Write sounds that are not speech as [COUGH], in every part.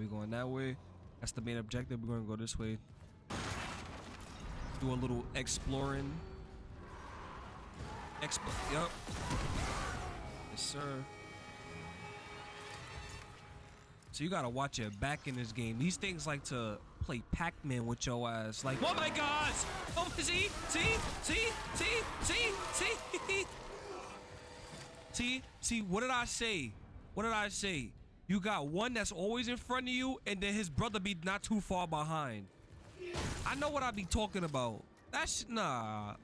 we going that way. That's the main objective. We're gonna go this way. Do a little exploring. Explore. Yup. Yes, sir. So you gotta watch your back in this game. These things like to play Pac-Man with your ass. Like, oh my God! Oh, see, see, see, see, see, see, [LAUGHS] see, see. What did I say? What did I say? You got one that's always in front of you, and then his brother be not too far behind. I know what I be talking about. That's nah.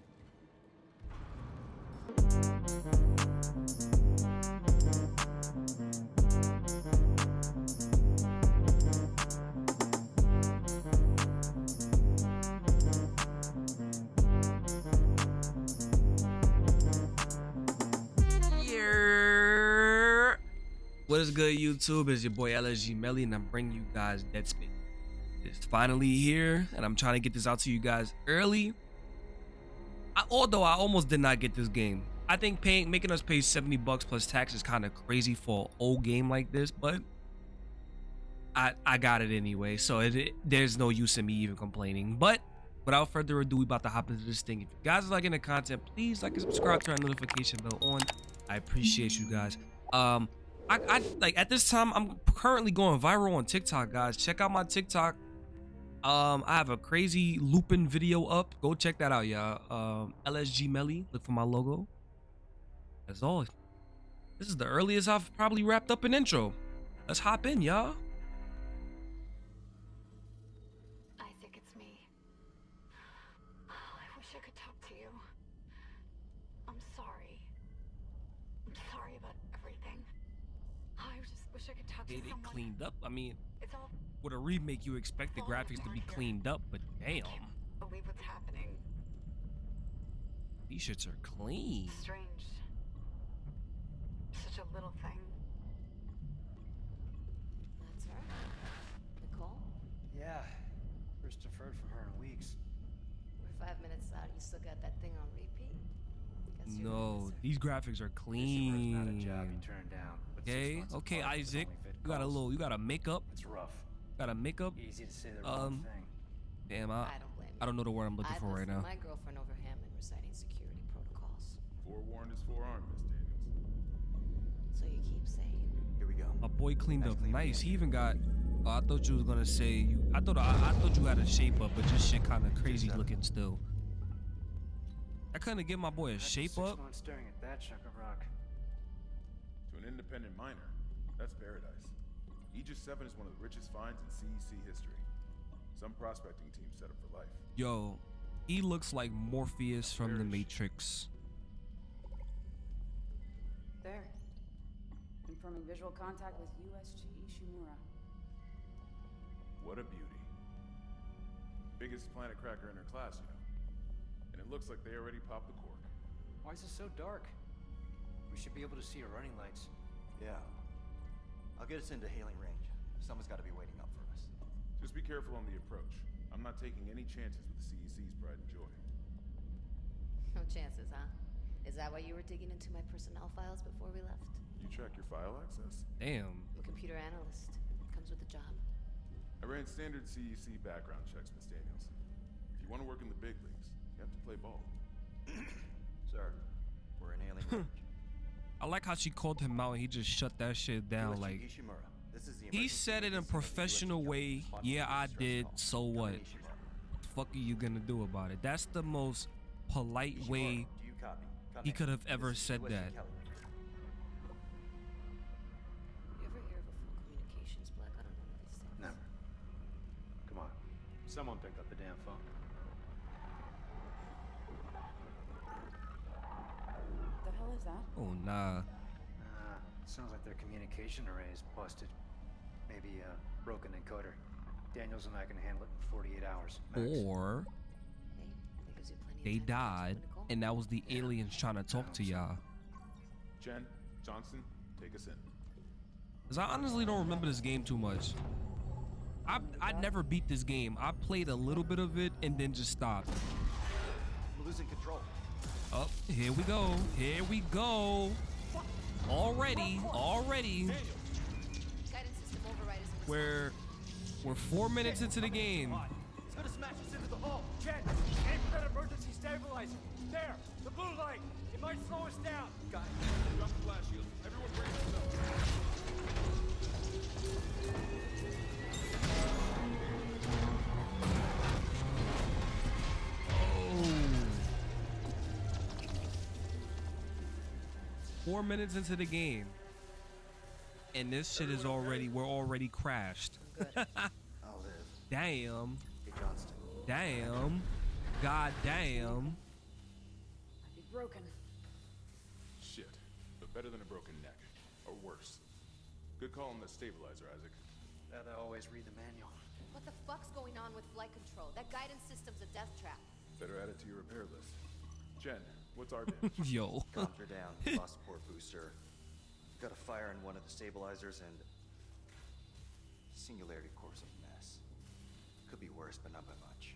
What is good, YouTube? It's your boy LSG Melly, and I'm bringing you guys Dead. It's finally here, and I'm trying to get this out to you guys early. I, although I almost did not get this game. I think paying making us pay 70 bucks plus tax is kind of crazy for an old game like this, but I I got it anyway, so it, it, there's no use in me even complaining. But without further ado, we about to hop into this thing. If you guys are liking the content, please like and subscribe, turn notification bell on. I appreciate you guys. Um, I, I like at this time I'm currently going viral on TikTok, guys. Check out my TikTok. Um, I have a crazy looping video up. Go check that out, y'all. Um, LSG Melly. Look for my logo. That's all. This is the earliest I've probably wrapped up an intro. Let's hop in, y'all. Cleaned up. I mean, It's all with a remake, you expect the graphics to be cleaned up, but damn, believe what's happening. these shits are clean. Strange. Such a little thing. That's her. Nicole? Yeah. First deferred from her in weeks. We're five minutes out. You still got that thing on repeat? No, these graphics are Ishimura's not a job clean. turned down. Okay, okay, Isaac. Only You got a little, you got a makeup, It's rough. got a makeup. Easy to say the Um, wrong thing. Damn, I, I don't blame you. I don't know the word I'm looking I'd for right now. my girlfriend over Hammond reciting security protocols. Forewarned is forearmed, Miss Daniels. So you keep saying. Here we go. My boy cleaned Nice up clean nice. He even got. Oh, I thought you was gonna say you. I thought I, I thought you had a shape up, but this shit kind of crazy looking still. I couldn't give my boy a After shape six up. months staring at that chunk of rock. To an independent miner, that's paradise. Aegis 7 is one of the richest finds in CEC history. Some prospecting team set up for life. Yo, he looks like Morpheus from the Matrix. There. Confirming visual contact with USG Ishimura. What a beauty. Biggest planet cracker in her class, you know. And it looks like they already popped the cork. Why is it so dark? We should be able to see her running lights. Yeah. I'll get us into hailing range. Someone's got to be waiting up for us. Just be careful on the approach. I'm not taking any chances with the CEC's pride and joy. No chances, huh? Is that why you were digging into my personnel files before we left? You track your file access? Damn. I'm a computer analyst. Comes with the job. I ran standard CEC background checks, Miss Daniels. If you want to work in the big leagues, you have to play ball. Sir, we're in hailing range. [LAUGHS] I like how she called him out and he just shut that shit down. Like Ishimura. This is the he said it in a agency of the professional way. Yeah, I did. So what? What the fuck are you gonna do about it? That's the most polite way do you copy? Come he could have This ever is said USG that. Kelly. You ever hear of a full communications blackout on one of these things? Never. Come on. Someone picked up the damn phone. The hell is that? Oh nah. Ah, sounds like their communication array is busted. Maybe a broken encoder. Daniels and I can handle it in 48 hours. Max. Or Hey, that gives you plenty of they time to catch up died and that was the aliens trying to talk to y'all. Chen, Johnston, take us in. Cause I honestly don't remember this game too much. I I never beat this game. I played a little bit of it and then just stopped. I'm losing control. Up, here we go. Here we go. Already, already. Guidance system override is in We're we're four minutes into the game. It's gonna smash us into the hull. Chen, aim for that emergency stabilizer. There, the blue light. It might slow us down. Got it. Drop the flash shield. Four minutes into the game. And this shit is already we're already crashed. [LAUGHS] I'll. Damn. Hey, Johnston. Damn. God damn. Be broken. Shit. But better than a broken neck. Or worse. Good call on the stabilizer, Isaac. That I always read the manual. What the fuck's going on with flight control? That guidance system's a death trap. Better add it to your repair list. Chen, what's our damage? [LAUGHS] Yo. Comms are down. Lost port booster. Got a fire in one of the stabilizers and singularity core's a mess. Could be worse, but not by much.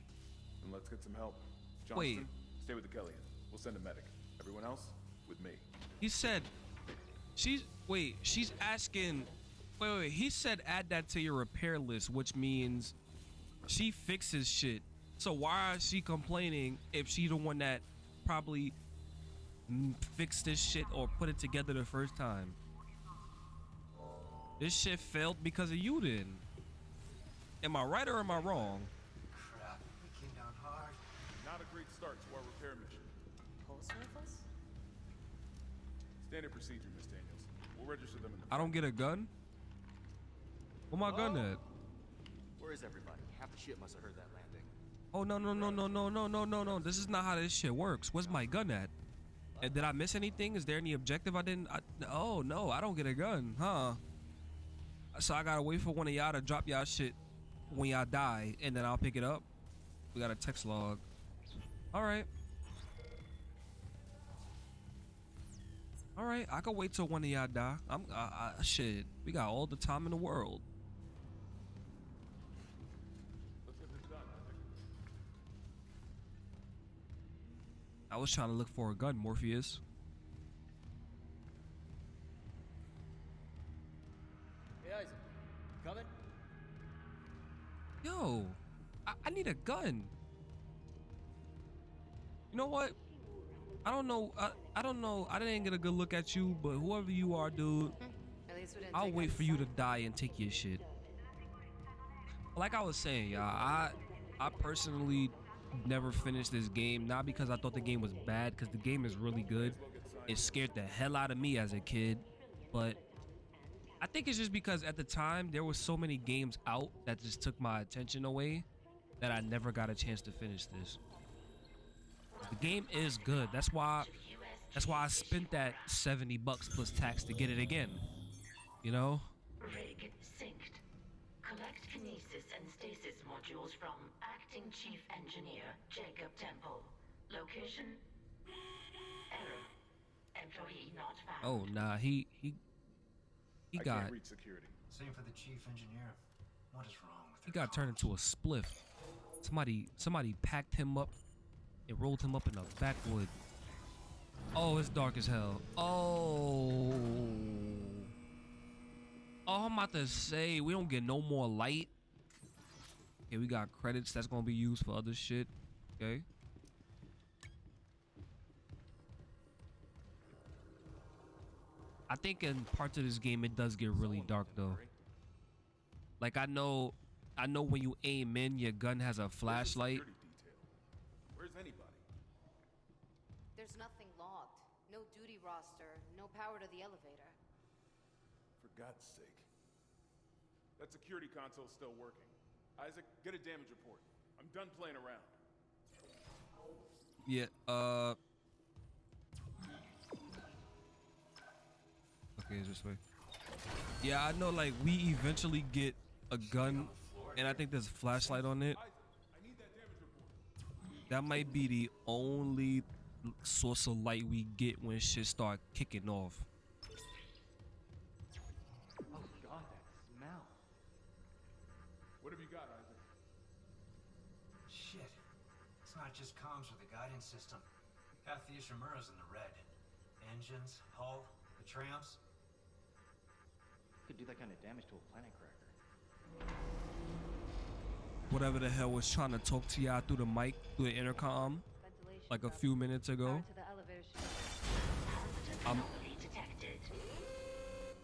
and let's get some help. Johnston, Wait. stay with the Kellion. We'll send a medic. Everyone else, with me. He said she's wait, she's asking wait, wait, he said add that to your repair list, which means she fixes shit. So why is she complaining if she the one that probably mm, fixed this shit or put it together the first time? This shit failed because of you then. Am I right or am I wrong? Crap, we came down hard. Not a great start to our repair mission. Pulse rifles? Standard procedure, Miss Daniels. We'll register them in the I don't get a gun? Where my gun at? Where is everybody? Half the ship must have heard that landing. Oh no no no no no no no no no! This is not how this shit works. Where's my gun at? And did I miss anything? Is there any objective I didn't? I, oh no, I don't get a gun, huh? So I gotta wait for one of y'all to drop y'all shit when y'all die, and then I'll pick it up. We got a text log. All right. All right, I can wait till one of y'all die. I'm uh, uh, shit. We got all the time in the world. I was trying to look for a gun, Morpheus. Hey, Isaac. Coming? Yo, I, I need a gun. You know what? I don't know. I, I don't know. I didn't get a good look at you, but whoever you are, dude, hmm. At least we didn't I'll wait for you to die and take your shit. Like I was saying, y'all, I I personally never finished this game, not because I thought the game was bad, because the game is really good. It scared the hell out of me as a kid, but I think it's just because at the time there were so many games out that just took my attention away that I never got a chance to finish this. The game is good. That's why that's why I spent that 70 bucks plus tax to get it again. You know? Rig synced. Collect kinesis and stasis modules from Acting Chief Engineer Jacob Temple. Location? Error. Employee not found. Oh nah, he he he I got reach security. Same for the chief engineer. What is wrong with he their got turned into a spliff. Somebody somebody packed him up and rolled him up in a backwood. Oh, it's dark as hell. Oh. Oh, I'm about to say we don't get no more light. Okay, we got credits that's gonna be used for other shit. Okay. I think in parts of this game it does get really dark though. Like I know, I know when you aim in, your gun has a flashlight. security detail? Where's anybody? There's nothing logged. No duty roster. No power to the elevator. For God's sake. That security console's still working. Isaac, get a damage report. I'm done playing around. Yeah. Uh. Okay, it's this way. Yeah, I know. Like we eventually get a gun, and I think there's a flashlight on it. That might be the only source of light we get when shit start kicking off. Not just comms with the guidance system. Half the Ishimura's in the red. Engines, hull, the tramps. Could do that kind of damage to a planet cracker. whatever the hell was trying to talk to y'all through the mic, through the intercom, like a few minutes ago. Power to the elevator shaft. Um, Anomaly detected.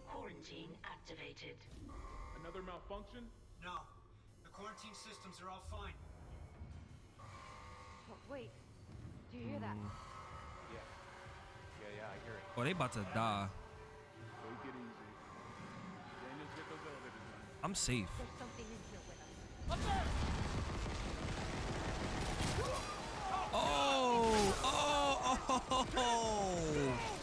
Quarantine activated. Another malfunction? No. The quarantine systems are all fine. Oh, wait. Do you hear that? Mm. Yeah. Yeah, yeah, I hear it. Oh, they about to die. Take it easy. Daniels, get those elevators running. I'm safe. There's something in here with us. Oh, oh, oh, oh, oh.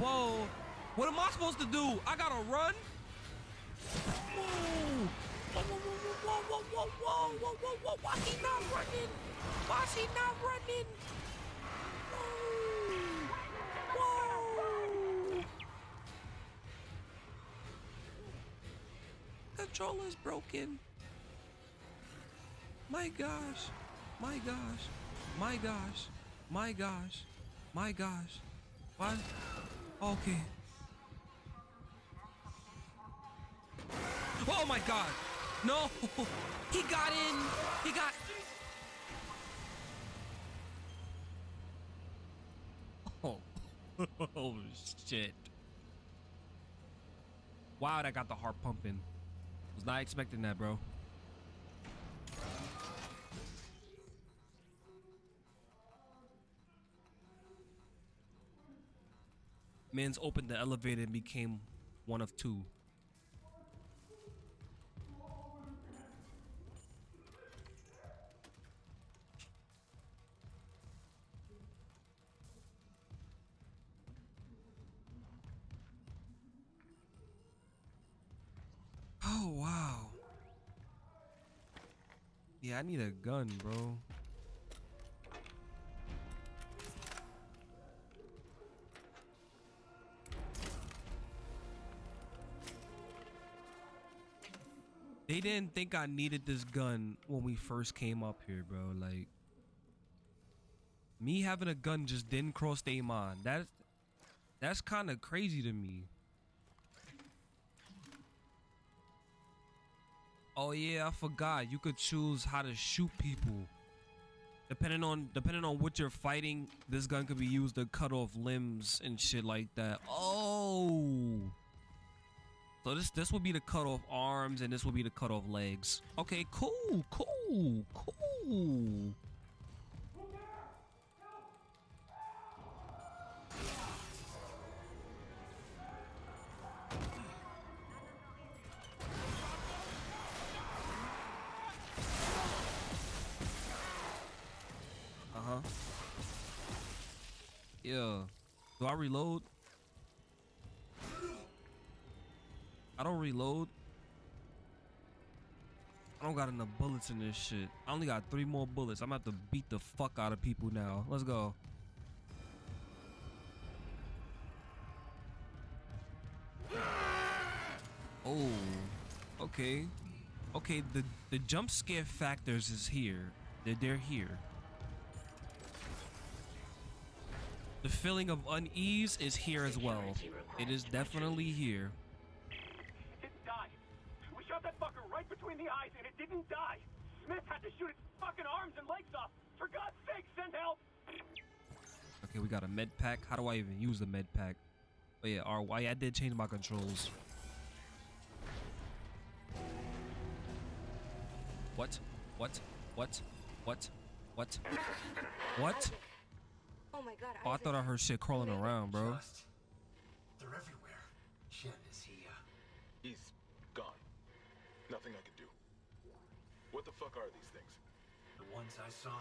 Whoa. What am I supposed to do? I gotta run? Whoa. Whoa, whoa, whoa, whoa, whoa, whoa, whoa, whoa, Why he not running? Why is he not running? Whoa. Whoa. Controller's broken. My gosh. My gosh. My gosh. My gosh. My gosh. Why? Okay. Oh my god. No. [LAUGHS] He got in. He got. [LAUGHS] Oh. [LAUGHS] oh shit. Wow, that got the heart pumping. Was not expecting that, bro. Mans opened the elevator and became one of two. Oh wow. Yeah, I need a gun, bro. They didn't think I needed this gun when we first came up here, bro. Like me having a gun just didn't cross their mind. That's that's kind of crazy to me. Oh yeah, I forgot. You could choose how to shoot people. Depending on depending on what you're fighting, this gun could be used to cut off limbs and shit like that. Oh. So this this would be to cut off arms and this would be to cut off legs. Okay, cool, cool, cool. Uh-huh. Yeah. Do I reload? I don't reload. I don't got enough bullets in this shit. I only got three more bullets. I'm gonna have to beat the fuck out of people now. Let's go. Oh, okay. Okay, the, the jump scare factors is here. They're, they're here. The feeling of unease is here as well. It is definitely here. Fucker right between the eyes and it didn't die. Smith had to shoot its fucking arms and legs off. For God's sake, send help! Okay, we got a med pack. How do I even use the med pack? Oh yeah, RY. I did change my controls. What? What? What? What? What? What? Oh my god, Oh, I thought I heard shit crawling around, bro. Just. They're everywhere. Shit, is he, uh. He's gone. Nothing I can do. What the fuck are these things? The ones I saw?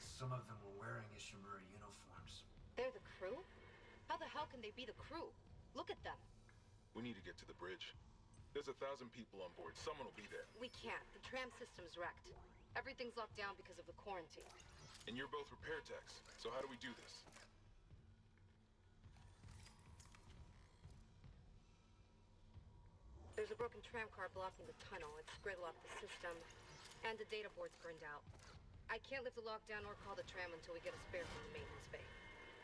Some of them were wearing Ishimura uniforms. They're the crew? How the hell can they be the crew? Look at them. We need to get to the bridge. There's a thousand people on board. Someone will be there. We can't. The tram system's wrecked. Everything's locked down because of the quarantine. And you're both repair techs. So how do we do this? There's a broken tram car blocking the tunnel. It's gridlocked the system. And the data board's burned out. I can't lift the lockdown or call the tram until we get a spare from the maintenance bay.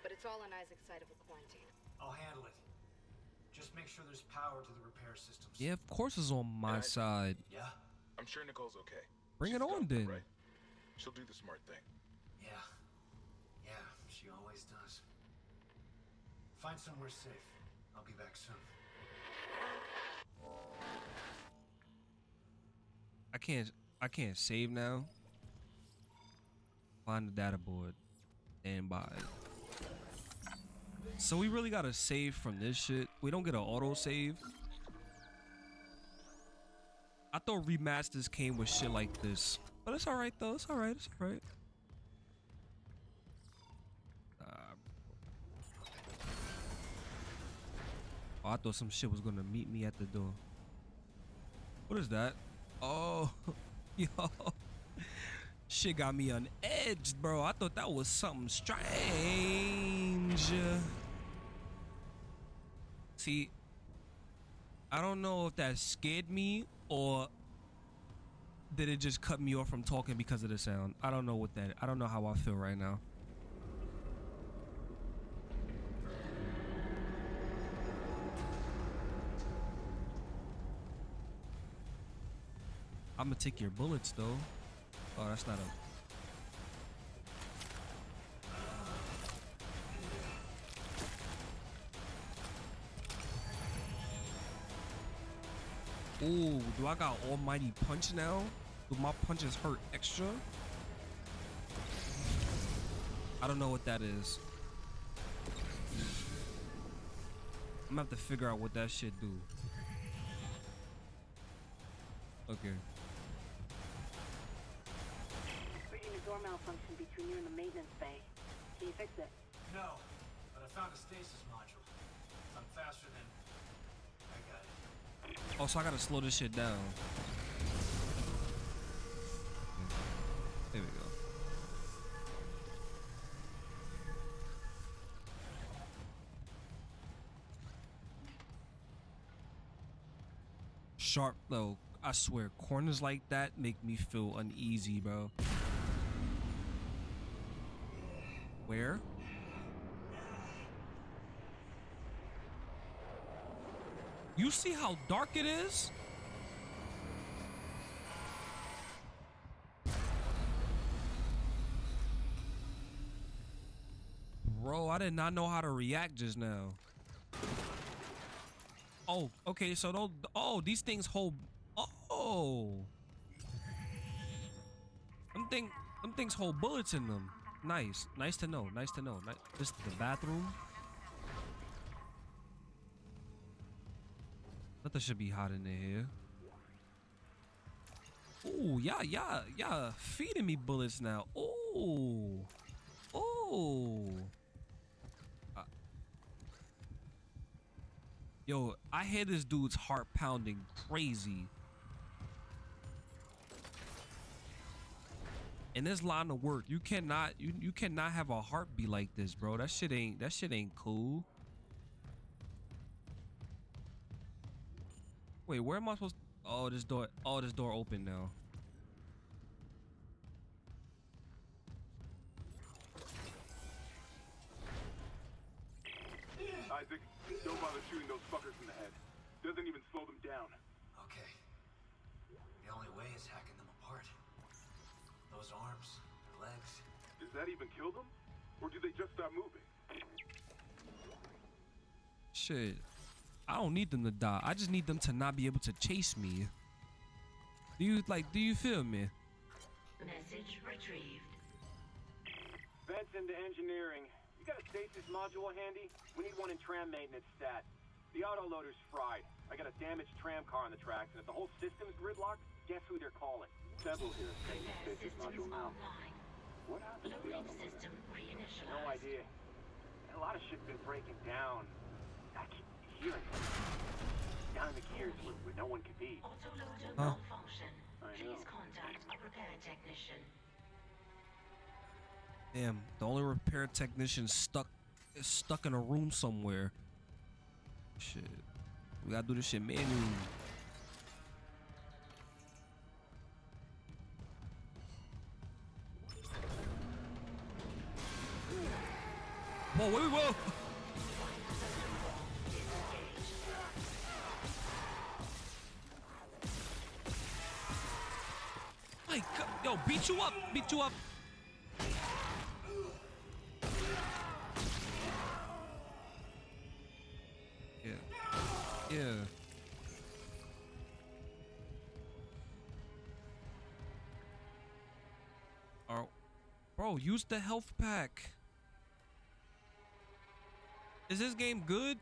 But it's all on Isaac's side of the quarantine. I'll handle it. Just make sure there's power to the repair systems. Yeah, of course it's on my I- side. Yeah? I'm sure Nicole's okay. Bring She's it on tough, then. Right? She'll do the smart thing. Yeah. Yeah, she always does. Find somewhere safe. I'll be back soon. I can't I can't save now. Find the data board. Stand by. So we really gotta save from this shit. We don't get an auto save. I thought remasters came with shit like this. But it's alright though. It's alright. It's alright. Oh, I thought some shit was gonna meet me at the door. What is that? Oh, [LAUGHS] [LAUGHS] yo. Shit got me on edge, bro. I thought that was something strange. See, I don't know if that scared me or did it just cut me off from talking because of the sound. I don't know what that. I don't know how I feel right now. I'm gonna take your bullets though. Oh, that's not a. Ooh, do I got almighty punch now? Do my punches hurt extra? I don't know what that is. I'm gonna have to figure out what that shit do. Okay. Reading a door malfunction between you and the maintenance bay. Can you fix it? No, but I found a stasis module. I'm faster than. I got it. Oh, so I gotta slow this shit down. There we go. Sharp though, I swear, corners like that make me feel uneasy, bro. Where? You see how dark it is? Bro, I did not know how to react just now. Oh, okay, so those, oh, these things hold, oh. Them thing, them things hold bullets in them. Nice, nice to know, nice to know. This is the bathroom. Nothing should be hot in here. Ooh, yeah, yeah, yeah. Feeding me bullets now. Ooh. Ooh. Uh, yo, I hear this dude's heart pounding crazy. In this line of work, you cannot you you cannot have a heartbeat like this, bro. That shit ain't that shit ain't cool. Wait, where am I supposed? Oh, this door. Oh, this door open now. Isaac, don't bother shooting those fuckers in the head. Doesn't even slow them down. Okay. The only way is hacking them apart. Those arms, their legs. Does that even kill them? Or do they just stop moving? Shit. I don't need them to die. I just need them to not be able to chase me. Do you like? Do you feel me? Message retrieved. Vents into engineering. You got a stasis module handy? We need one in tram maintenance stat. The autoloader's fried. I got a damaged tram car on the tracks, and if the whole system's gridlocked, guess who they're calling? Several here are saying the Repair stasis systems module now. online. What happened to the Loading system reinitialized. No idea. A lot of shit's been breaking down. I keep hearing it. Down in the gears where, where no one can be. Autoloader Huh. malfunction. Please contact a repair technician. Damn. The only repair technician stuck is stuck in a room somewhere. Shit. We gotta do this shit manually. Whoa, wait, whoa. My God, yo, beat you up, beat you up. Yeah, yeah. Oh, bro, use the health pack. Is this game good?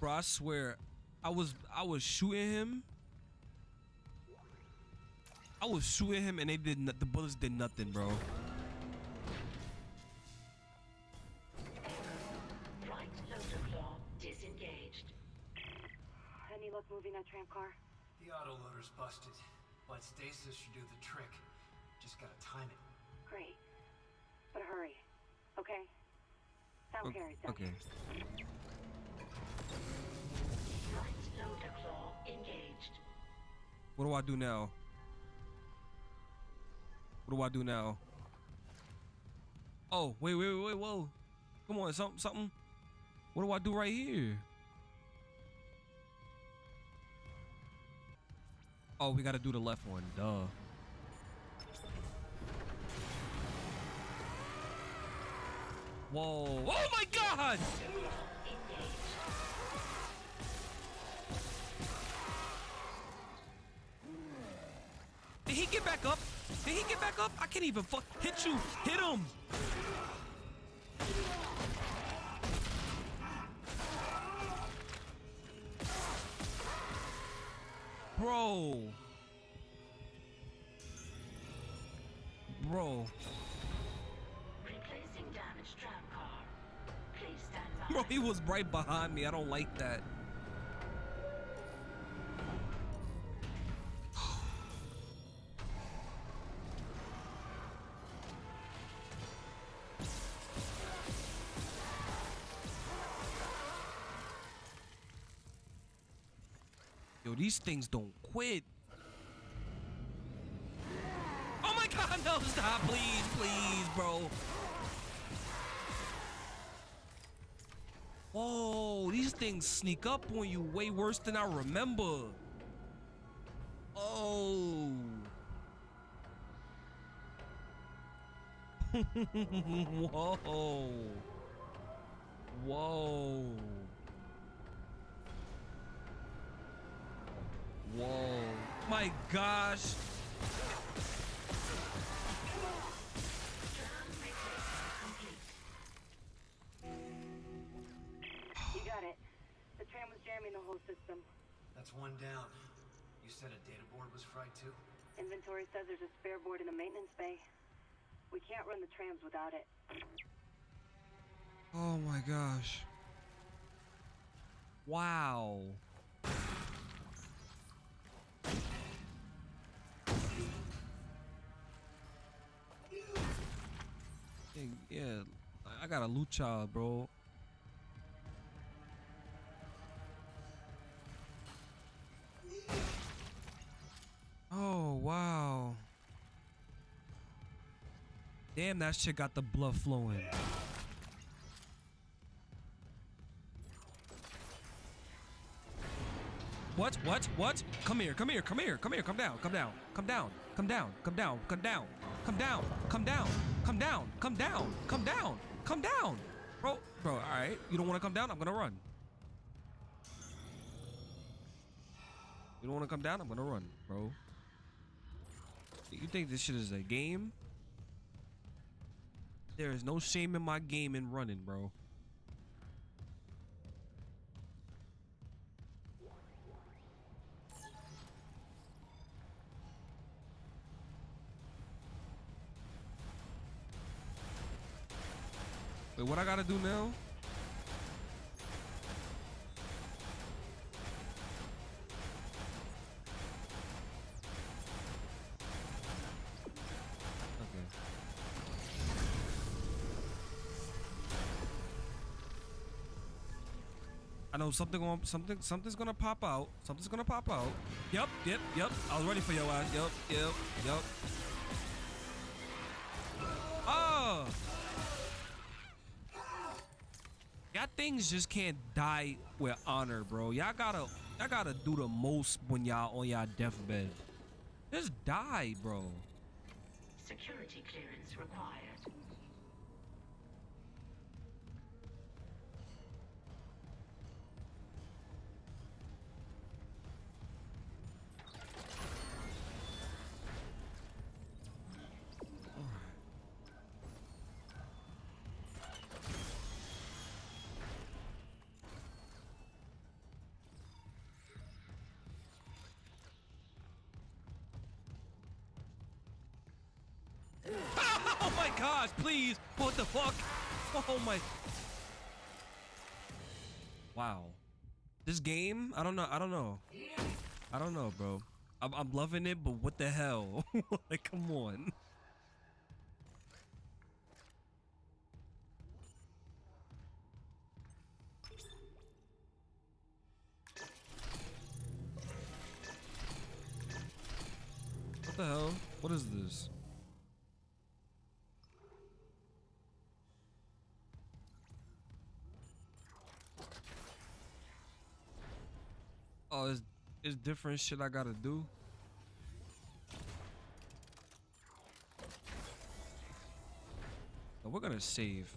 Bro, I swear, I was I was shooting him. I was shooting him and they did the bullets did nothing, bro. Moving that tram car? The autoloader's busted, but stasis should do the trick. Just gotta time it. Great. But hurry. Okay? Sound Okay. carries okay. Flight loader claw engaged. What do I do now? What do I do now? Oh, wait, wait, wait, wait, whoa. Come on, something, something. What do I do right here? Oh, we gotta do the left one, duh. Whoa. Oh my god! Did he get back up? Did he get back up? I can't even fuck hit you. Hit him. Bro. Bro. Replacing damaged tram car. Please stand by. Bro, he was right behind me. I don't like that. These things don't quit. Oh my god, no, stop, please, please, bro. Whoa, these things sneak up on you way worse than I remember. Oh. [LAUGHS] Whoa. Whoa. Whoa. My gosh. You got it. The tram was jamming the whole system. That's one down. You said a data board was fried too? Inventory says there's a spare board in the maintenance bay. We can't run the trams without it. Oh my gosh. Wow. Yeah, I got a loot child, bro. Oh, wow. Damn, that shit got the blood flowing. What? What? What? Come here, come here, come here, come here, come down, come down, come down, come down, come down, come down, come down, come down, come down, come down, come down, come down. Bro, bro, alright. You don't wanna come down? I'm gonna run. You don't wanna come down? I'm gonna run, bro. You think this shit is a game? There is no shame in my game in running, bro. Wait, what I gotta do now? Okay. I know something something something's gonna pop out. Something's gonna pop out. Yep, yep, yep. I was ready for your ass. Yep, yep, yep. Y'all just can't die with honor, bro. Y'all gotta y'all gotta do the most when y'all on y'all deathbed. Just die, bro. Security clearance required. Gosh, please. What the fuck? Oh my. Wow. This game, I don't know. I don't know. I don't know, bro. I'm, I'm loving it, but what the hell? [LAUGHS] like, come on. What the hell? What is this? It's, it's different shit I gotta do. Oh, we're gonna save.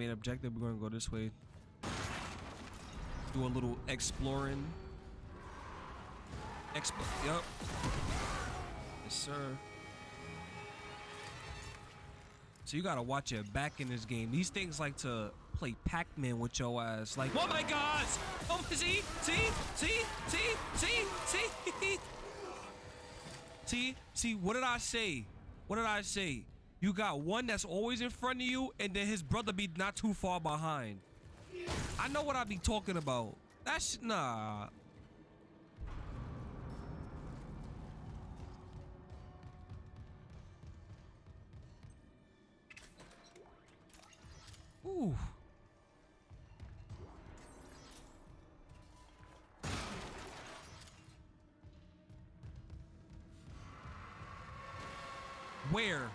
Main objective. We're gonna go this way. Do a little exploring. Expo. Yup. Yes, sir. So you gotta watch your back in this game. These things like to play Pac-Man with your ass. Like, oh my gosh! Oh, see, see, see, see, see, see, [LAUGHS] see, see. What did I say? What did I say? You got one that's always in front of you, and then his brother be not too far behind. I know what I be talking about. That's nah. Ooh. Where?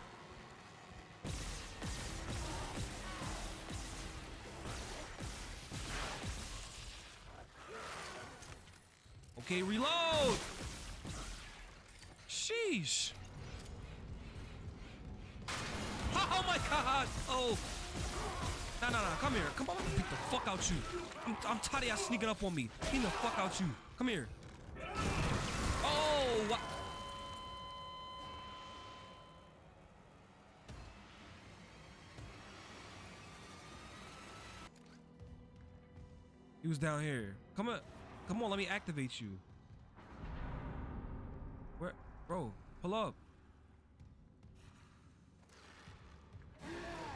Okay, reload. Sheesh. Oh my god. Oh. No, no, no. Come here. Come on. Beat the fuck out you. I'm, I'm tired of y'all sneaking up on me. Beat the fuck out you. Come here. Oh, what? He was down here. Come on. Come on, let me activate you. Where? Bro, pull up.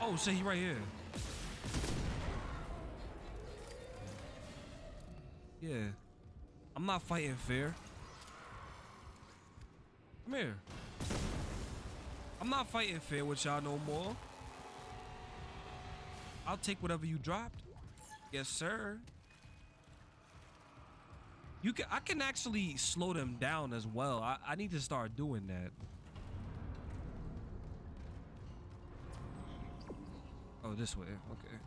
Oh, shit, he right here. Yeah. I'm not fighting fair. Come here. I'm not fighting fair with y'all no more. I'll take whatever you dropped. Yes, sir. You can I can actually slow them down as well. I, I need to start doing that. Oh, this way. Okay.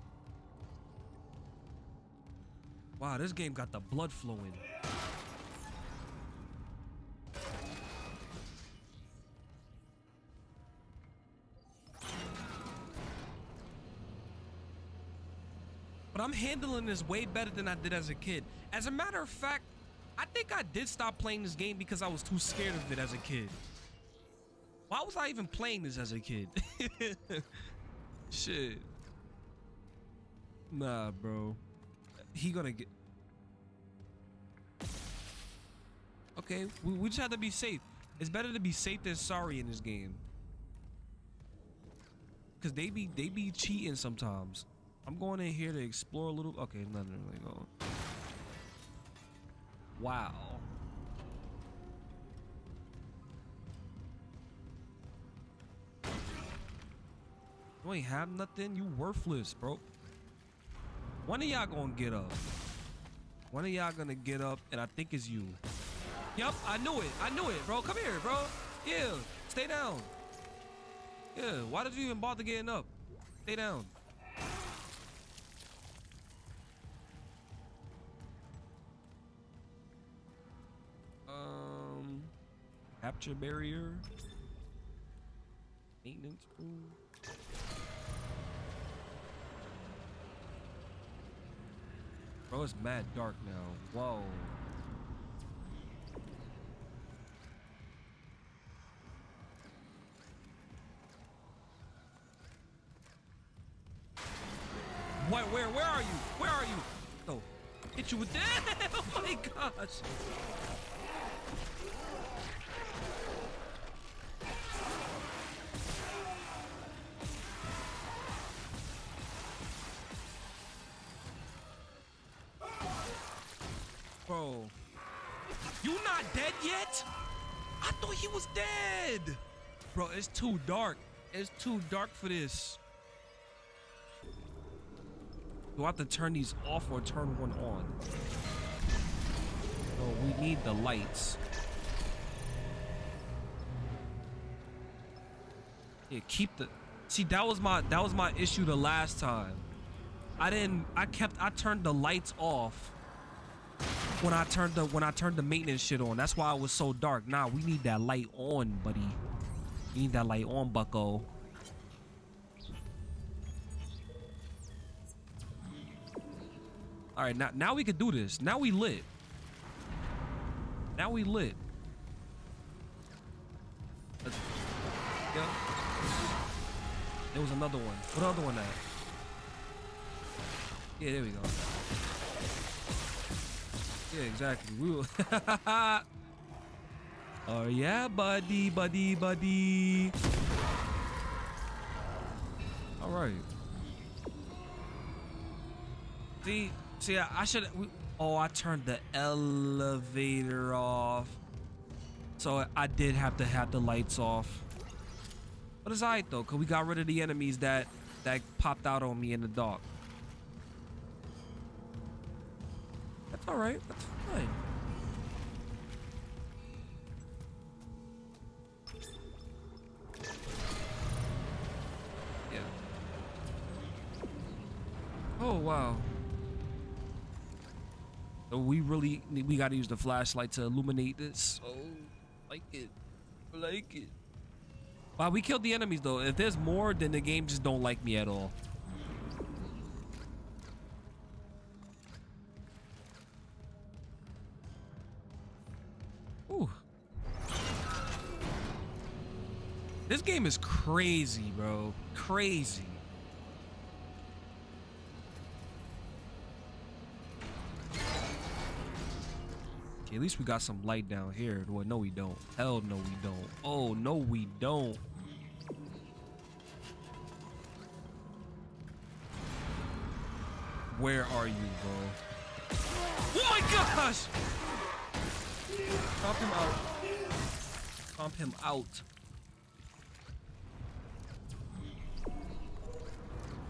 Wow, this game got the blood flowing. But I'm handling this way better than I did as a kid. As a matter of fact, I think I did stop playing this game because I was too scared of it as a kid. Why was I even playing this as a kid? [LAUGHS] Shit. Nah, bro. He gonna get... Okay, we, we just have to be safe. It's better to be safe than sorry in this game. Cause they be they be cheating sometimes. I'm going in here to explore a little. Okay, nothing really going. Wow. You ain't have nothing. You worthless, bro. One of y'all gonna get up. One of y'all gonna get up, and I think it's you. Yup, I knew it. I knew it, bro. Come here, bro. Yeah, stay down. Yeah, why did you even bother getting up? Stay down. Capture barrier. Maintenance room. Bro, it's mad dark now. Whoa. What? Where? Where are you? Where are you? No. Hit you with that. [LAUGHS] Oh my gosh. Yet? I thought he was dead. Bro, it's too dark. It's too dark for this. Do I have to turn these off or turn one on? Oh, we need the lights. Yeah, keep the. See, that was my that was my issue the last time. I didn't. I kept. I turned the lights off when I turned the when I turned the maintenance shit on. That's why it was so dark. Nah, we need that light on, buddy. We need that light on, Bucko. All right, now now we can do this. Now we lit. Now we lit. Yeah. There was another one. What other one at? Yeah, there we go. Yeah, exactly. We will. [LAUGHS] oh yeah, buddy, buddy, buddy. All right. See, see, I, I should. Oh, I turned the elevator off. So I did have to have the lights off. But it's alright though, cause we got rid of the enemies that that popped out on me in the dark. That's alright. That's fine. Yeah. Oh wow. So we really we gotta use the flashlight to illuminate this. Oh, like it, like it. Wow, we killed the enemies though. If there's more, then the game just don't like me at all. This game is crazy, bro. Crazy. Okay, at least we got some light down here. Well, no, we don't. Hell no, we don't. Oh, no, we don't. Where are you, bro? Oh my gosh! Pump him out. Pump him out.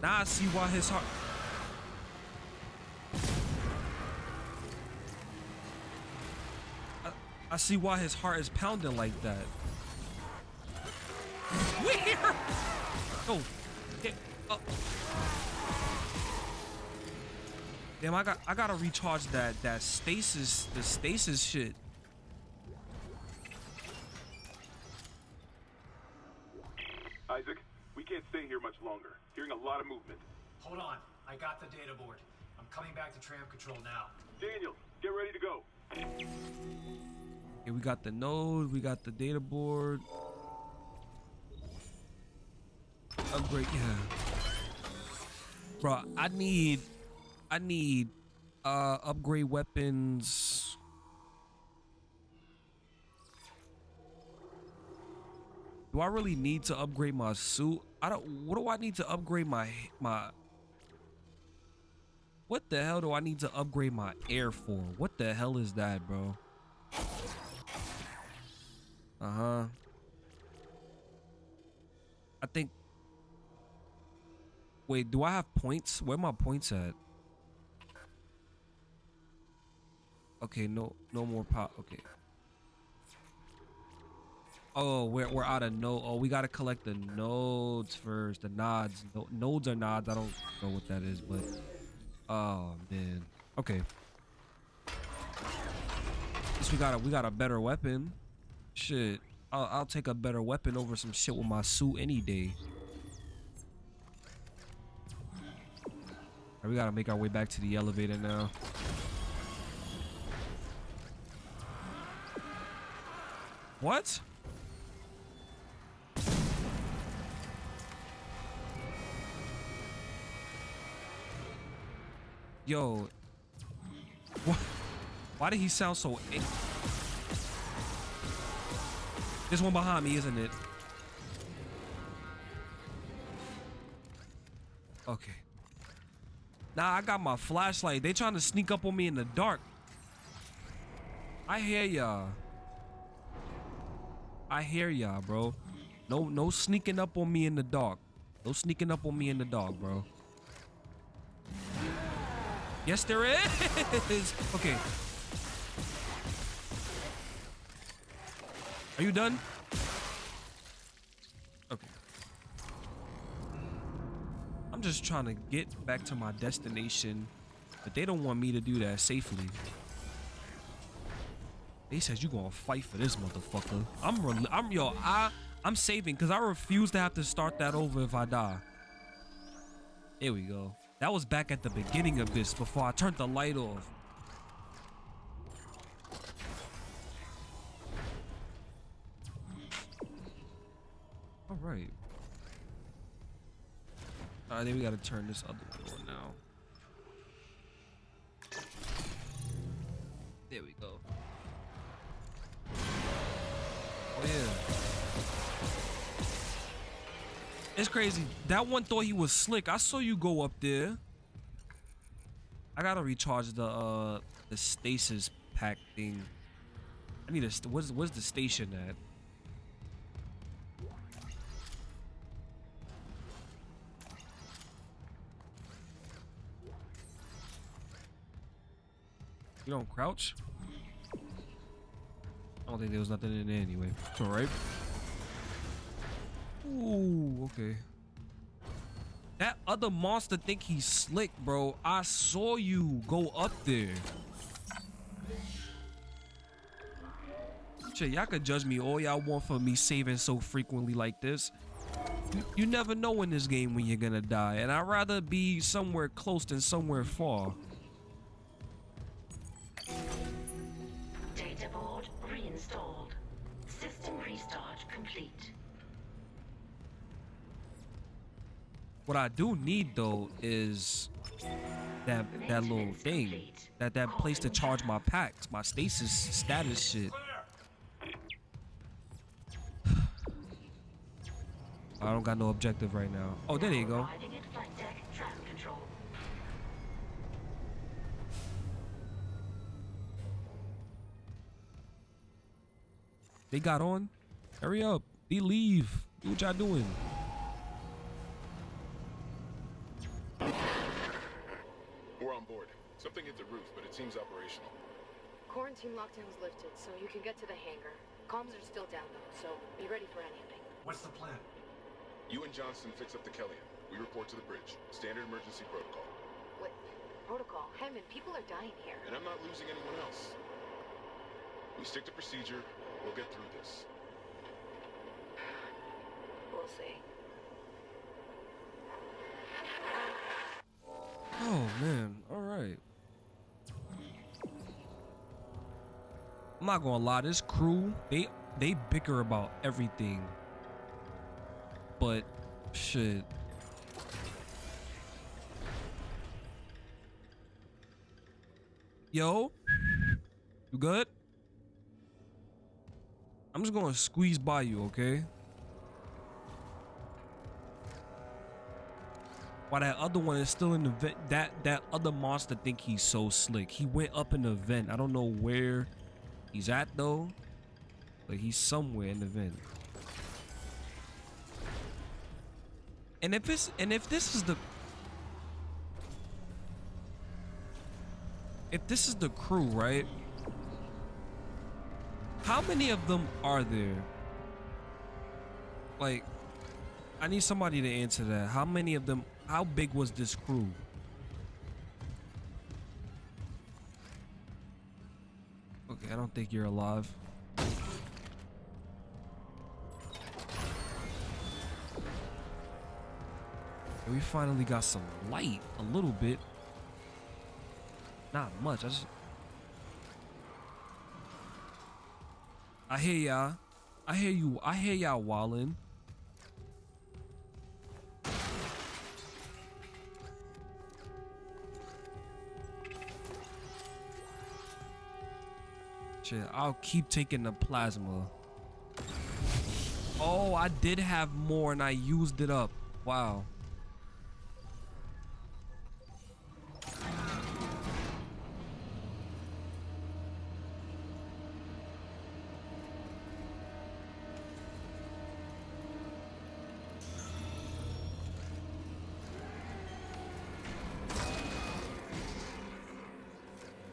Now I see why his heart. I, I see why his heart is pounding like that. [LAUGHS] Where? Oh, get up. Oh. Damn, I got I gotta recharge that that stasis the stasis shit. Isaac, we can't stay here much longer. Hearing a lot of movement. Hold on. I got the data board. I'm coming back to tram control now. Daniel, get ready to go. Okay, we got the node, we got the data board. Upgrade, yeah. Bro, I need, I need, uh, upgrade weapons. Do I really need to upgrade my suit? I don't. What do I need to upgrade my my? What the hell do I need to upgrade my air for? What the hell is that, bro? Uh huh. I think. Wait, do I have points? Where my points at? Okay, no, no more pop. Okay. Oh, we're we're out of node. Oh, we gotta collect the nodes first. The nods. No, nodes are nods. I don't know what that is, but oh man. Okay. Least we got a we got a better weapon. Shit. I'll I'll take a better weapon over some shit with my suit any day. Alright, we gotta make our way back to the elevator now. What? Yo. What? Why did he sound so... There's one behind me, isn't it? Okay. Nah, I got my flashlight. They trying to sneak up on me in the dark. I hear y'all. I hear y'all, bro. No, no sneaking up on me in the dark. No sneaking up on me in the dark, bro. Yes, there is. [LAUGHS] Okay. Are you done? Okay. I'm just trying to get back to my destination, but they don't want me to do that safely. They said you gonna fight for this motherfucker. I'm, I'm yo, I, I'm saving because I refuse to have to start that over if I die. Here we go. That was back at the beginning of this before I turned the light off. All right. Right, then we gotta turn this other door now. There we go. It's crazy. That one thought he was slick. I saw you go up there. I gotta recharge the uh the stasis pack thing. I need a what's what's the station at? You don't crouch? I don't think there was nothing in there anyway. It's alright. Ooh, okay. That other monster think he's slick, bro. I saw you go up there. Shit, y'all could judge me all y'all want for me saving so frequently like this. You, you never know in this game when you're gonna die, and I'd rather be somewhere close than somewhere far. What I do need though is that that little thing, that that place to charge my packs, my stasis status shit. [SIGHS] I don't got no objective right now. Oh, there you go. They got on. Hurry up. They leave. Do what y'all doing. We're on board. Something hit the roof, but it seems operational. Quarantine lockdown was lifted, so you can get to the hangar. Comms are still down though, so be ready for anything. What's the plan? You and Johnston fix up the Kellion. We report to the bridge. Standard emergency protocol. What? Protocol? Hammond, people are dying here. And I'm not losing anyone else. We stick to procedure. We'll get through this. [SIGHS] We'll see. Oh man. All I'm not gonna lie, this crew, they they bicker about everything. But shit. Yo, you good? I'm just gonna squeeze by you, okay? While that other one is still in the vent, that that other monster think he's so slick. He went up in the vent. I don't know where he's at though. But he's somewhere in the vent. And if it's and if this is the if this is the crew, right? How many of them are there? Like, I need somebody to answer that. How many of them? How big was this crew? I don't think you're alive. we finally got some light, a little bit. Not much. I just. I hear y'all. I hear you. I hear y'all wallin'. Shit, I'll keep taking the plasma. Oh, I did have more and I used it up. Wow.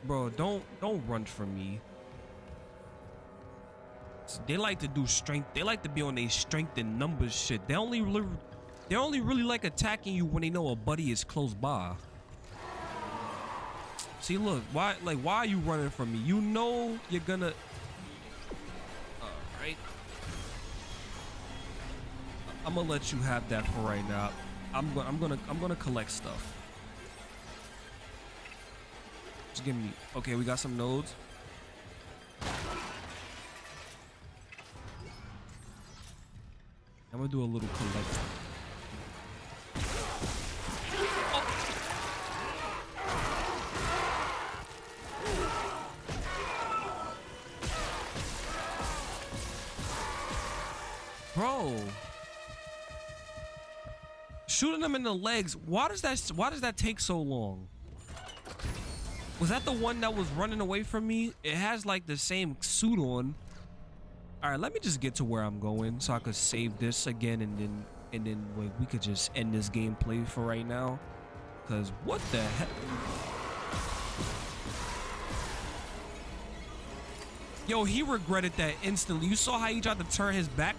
Bro, don't don't run from me. They like to do strength. They like to be on a strength and numbers shit. They only really, they only really like attacking you when they know a buddy is close by. See, look, why like why are you running from me? You know you're gonna. All right. I'm gonna let you have that for right now. I'm gonna I'm gonna I'm gonna collect stuff. Just give me. Okay, we got some nodes. I'm gonna do a little collect. Bro. Shooting them in the legs. Why does that why does that take so long? Was that the one that was running away from me? It has like the same suit on. All right, let me just get to where I'm going so I could save this again and then and then wait, we could just end this gameplay for right now. Cause what the heck? Yo, he regretted that instantly. You saw how he tried to turn his back?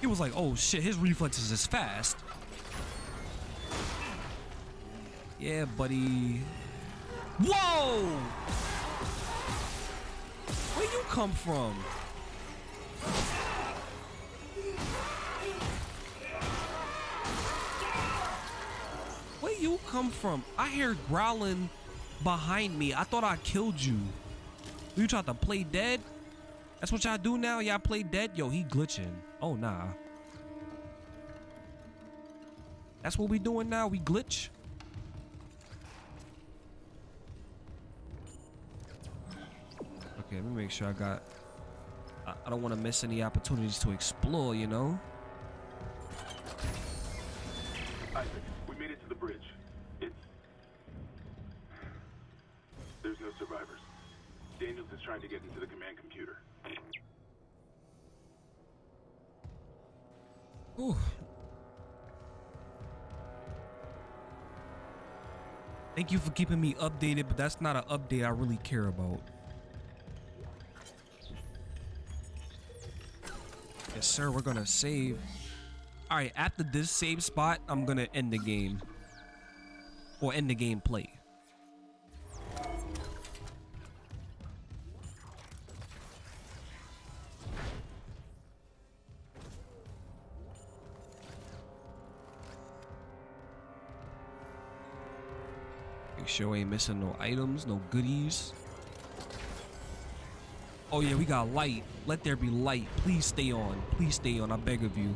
He was like, oh shit, his reflexes is fast. Yeah, buddy. Whoa! Where you come from? Where you come from? I hear growling behind me. I thought I killed you. You tried to play dead? That's what y'all do now? Y'all play dead? Yo, he glitching. Oh, nah. That's what we doing now? We glitch? Okay, let me make sure I got... I, I don't want to miss any opportunities to explore, you know? Isaac, we made it to the bridge. It's... There's no survivors. Daniels is trying to get into the command computer. Ooh. Thank you for keeping me updated, but that's not an update I really care about. Yes, sir, we're gonna save. All right, after this save spot, I'm gonna end the game. Or end the gameplay. Make sure we ain't missing no items, no goodies. Oh yeah, we got light. Let there be light. Please stay on. Please stay on. I beg of you.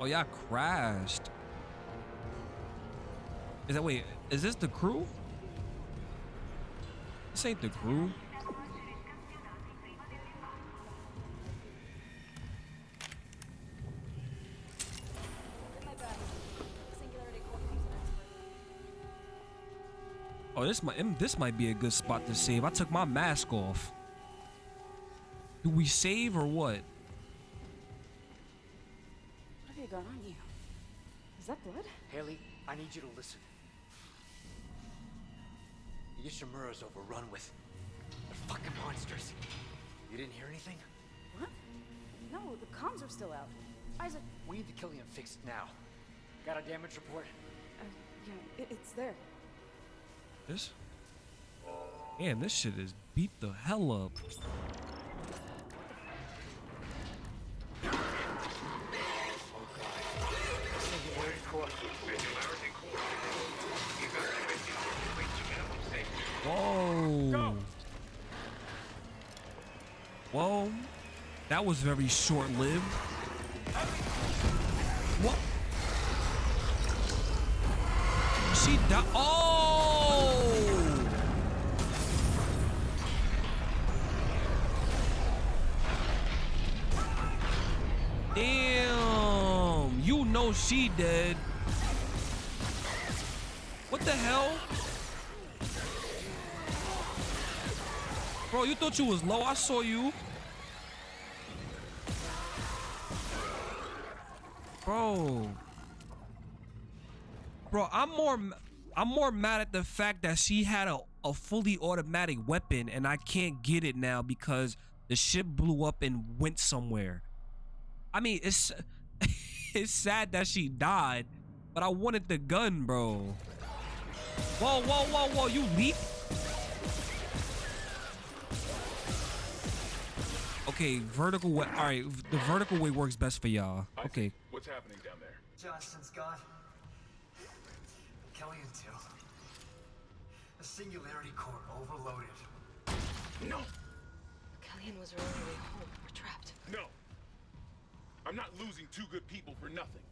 Oh y'all crashed. Is that wait? Is this the crew? This ain't the crew. Oh, this might mm, this might be a good spot to save. I took my mask off. Do we save or what? What have you got on you? Is that blood? Haley, I need you to listen. Ishimura's overrun with the fucking monsters. You didn't hear anything? What? No, the comms are still out. Isaac. We need to kill him fixed now. Got a damage report? Uh, yeah, it, it's there. This? Man, this shit is beat the hell up. Whoa. Whoa. That was very short she dead. What the hell? Bro, you thought you was low. I saw you. Bro. Bro, I'm more I'm more mad at the fact that she had a, a fully automatic weapon and I can't get it now because the ship blew up and went somewhere. I mean, it's [LAUGHS] it's sad that she died, but I wanted the gun, bro. Whoa, whoa, whoa, whoa, you leap? Okay, vertical way. All right, the vertical way works best for y'all. Okay. What's happening down there? Johnston's gone. Kellion too. The singularity core overloaded. No! Kellion was her only way home. We're trapped. No! I'm not losing two good people for nothing.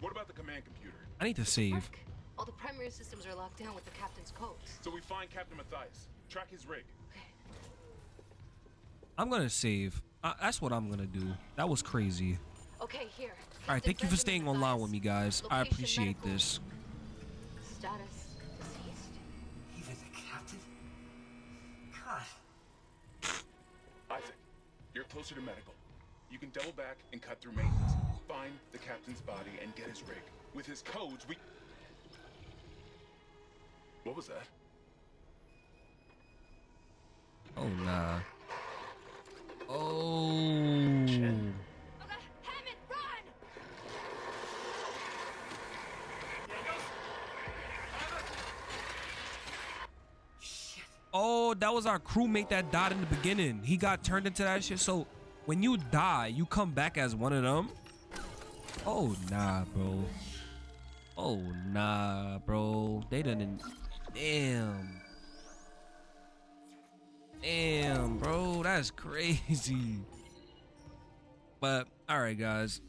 What about the command computer? I need to save. All the primary systems are locked down with the captain's codes. So we find Captain Mathius, track his rig. I'm gonna save. Uh, that's what I'm gonna do. That was crazy. Okay, here. All right, thank you for staying online with me, guys. I appreciate this. Status deceased. Even the captain? God. Isaac, you're closer to medical. You can double back and cut through maintenance. Find the captain's body and get his rig. With his codes, we... What was that? Oh nah. Oh. Hammond, run! Oh, that was our crewmate that died in the beginning. He got turned into that shit. So when you die, you come back as one of them. Oh nah, bro. Oh nah, bro. They done. Damn. Damn, bro. That's crazy. But all right, guys.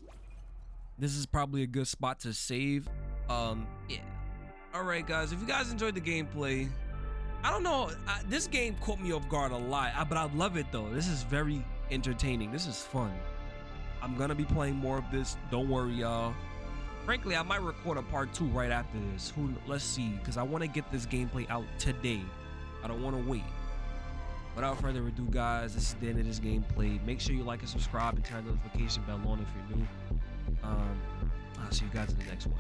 This is probably a good spot to save. Um, yeah. All right, guys. If you guys enjoyed the gameplay, I don't know. I, this game caught me off guard a lot, I, but I love it though. This is very entertaining. This is fun. I'm gonna be playing more of this. Don't worry, y'all. Frankly, I might record a part two right after this. Who? Let's see, because I want to get this gameplay out today. I don't want to wait. Without further ado, guys, this is the end of this gameplay. Make sure you like and subscribe and turn the notification bell on if you're new. Um, I'll see you guys in the next one.